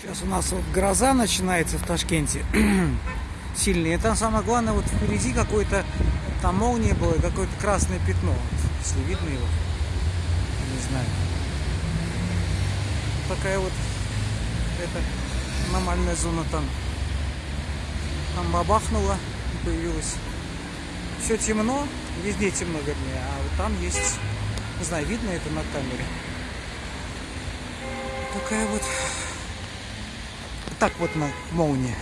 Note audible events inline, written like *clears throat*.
Сейчас у нас вот гроза начинается в Ташкенте. *clears throat* Сильная. И там самое главное, вот впереди какой-то, там молния была, и какое-то красное пятно. Вот, если видно его. Не знаю. Такая вот, это, аномальная зона там. Там бабахнуло и появилась. Все темно, везде темно, вернее, а вот там есть, не знаю, видно это на камере. Такая вот, так вот на молния.